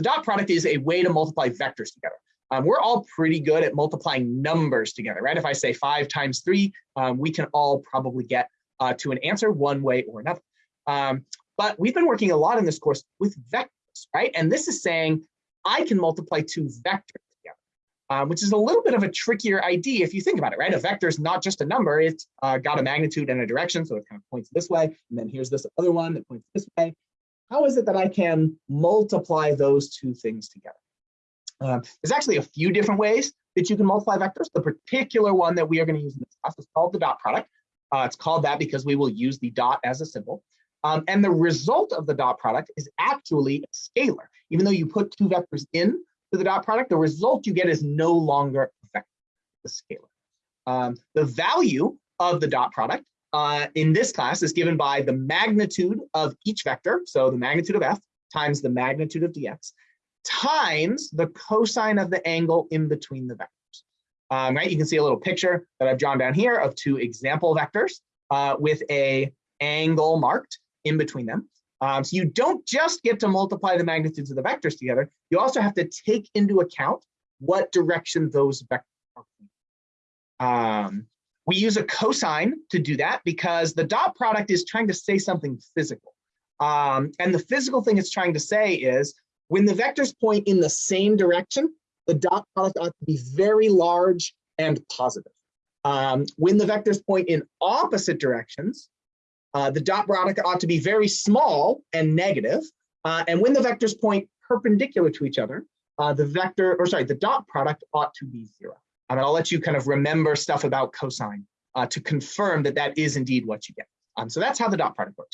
the dot product is a way to multiply vectors together. Um, we're all pretty good at multiplying numbers together, right? If I say five times three, um, we can all probably get uh, to an answer one way or another. Um, but we've been working a lot in this course with vectors, right? And this is saying I can multiply two vectors together, um, which is a little bit of a trickier idea if you think about it, right? A vector is not just a number, it's uh, got a magnitude and a direction, so it kind of points this way, and then here's this other one that points this way. How is it that I can multiply those two things together? Uh, there's actually a few different ways that you can multiply vectors. The particular one that we are going to use in this class is called the dot product. Uh, it's called that because we will use the dot as a symbol. Um, and the result of the dot product is actually a scalar. Even though you put two vectors in to the dot product, the result you get is no longer a vector, the scalar. Um, the value of the dot product uh, in this class is given by the magnitude of each vector, so the magnitude of f times the magnitude of dx, times the cosine of the angle in between the vectors. Um, right, you can see a little picture that I've drawn down here of two example vectors uh, with a angle marked in between them. Um, so you don't just get to multiply the magnitudes of the vectors together, you also have to take into account what direction those vectors are. Um, we use a cosine to do that because the dot product is trying to say something physical. Um, and the physical thing it's trying to say is when the vectors point in the same direction, the dot product ought to be very large and positive. Um, when the vectors point in opposite directions, uh, the dot product ought to be very small and negative. Uh, and when the vectors point perpendicular to each other, uh, the vector, or sorry, the dot product ought to be zero. I mean, I'll let you kind of remember stuff about cosine uh, to confirm that that is indeed what you get. Um, so that's how the dot product works.